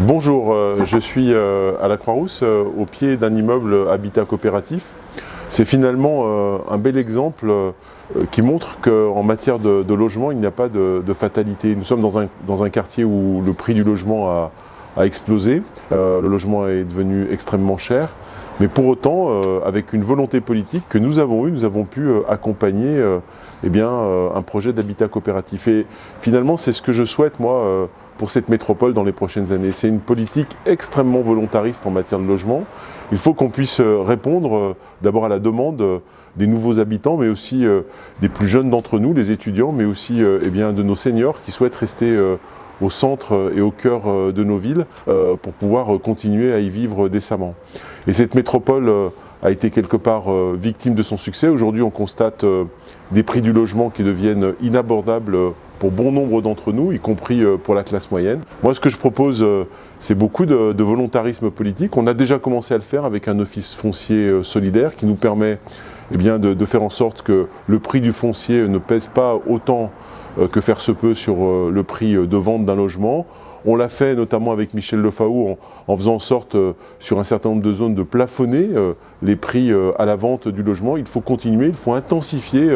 Bonjour, euh, je suis euh, à la Croix-Rousse, euh, au pied d'un immeuble habitat coopératif. C'est finalement un bel exemple qui montre qu'en matière de, logement, il n'y a pas de, fatalité. Nous sommes dans un, quartier où le prix du logement a, a explosé, le logement est devenu extrêmement cher, mais pour autant, avec une volonté politique que nous avons eue, nous avons pu accompagner eh bien, un projet d'habitat coopératif. Et finalement, c'est ce que je souhaite, moi, pour cette métropole dans les prochaines années. C'est une politique extrêmement volontariste en matière de logement. Il faut qu'on puisse euh, répondre euh, d'abord à la demande euh, des nouveaux habitants, mais aussi des plus jeunes d'entre nous, les étudiants, mais aussi eh bien, de nos seniors qui souhaitent rester au centre et au cœur de nos villes pour pouvoir continuer à y vivre décemment. Et cette métropole a été quelque part victime de son succès. Aujourd'hui, on constate des prix du logement qui deviennent inabordables pour bon nombre d'entre nous, y compris euh, pour la classe moyenne. Moi, ce que je propose, euh, c'est beaucoup de, volontarisme politique. On a déjà commencé à le faire avec un office foncier euh, solidaire qui nous permet eh de, faire en sorte que le prix du foncier ne pèse pas autant que faire se peut sur le prix de vente d'un logement. On l'a fait notamment avec Michel Lefaou en, faisant en sorte, euh, sur un certain nombre de zones, de plafonner euh, les prix euh, à la vente du logement. Il faut continuer, il faut intensifier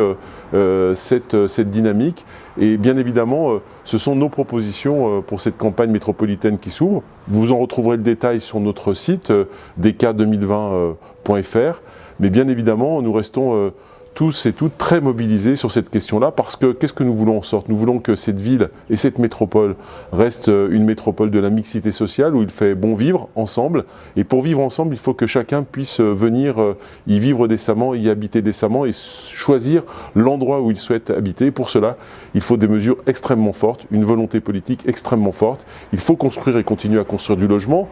cette, cette, dynamique. Et bien évidemment, ce sont nos propositions pour cette campagne métropolitaine qui s'ouvre. Vous en retrouverez le détail sur notre site dk2020.fr. Mais bien évidemment, nous restons tous et toutes très mobilisés sur cette question-là parce que qu'est-ce que nous voulons en sorte? Nous voulons que cette ville et cette métropole restent euh, une métropole de la mixité sociale où il fait bon vivre ensemble et pour vivre ensemble il faut que chacun puisse euh, venir euh, y vivre décemment, y habiter décemment et choisir l'endroit où il souhaite habiter. Pour cela, il faut des mesures extrêmement fortes, une volonté politique extrêmement forte. Il faut construire et continuer à construire du logement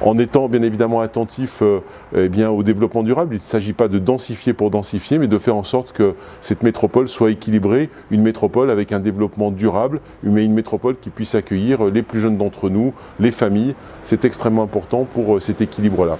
en étant bien évidemment attentif euh, eh bien, au développement durable. Il ne s'agit pas de densifier pour densifier, mais de faire en sorte que cette métropole soit équilibrée, une métropole avec un développement durable, mais une métropole qui puisse accueillir les plus jeunes d'entre nous, les familles. C'est extrêmement important pour euh, cet équilibre-là.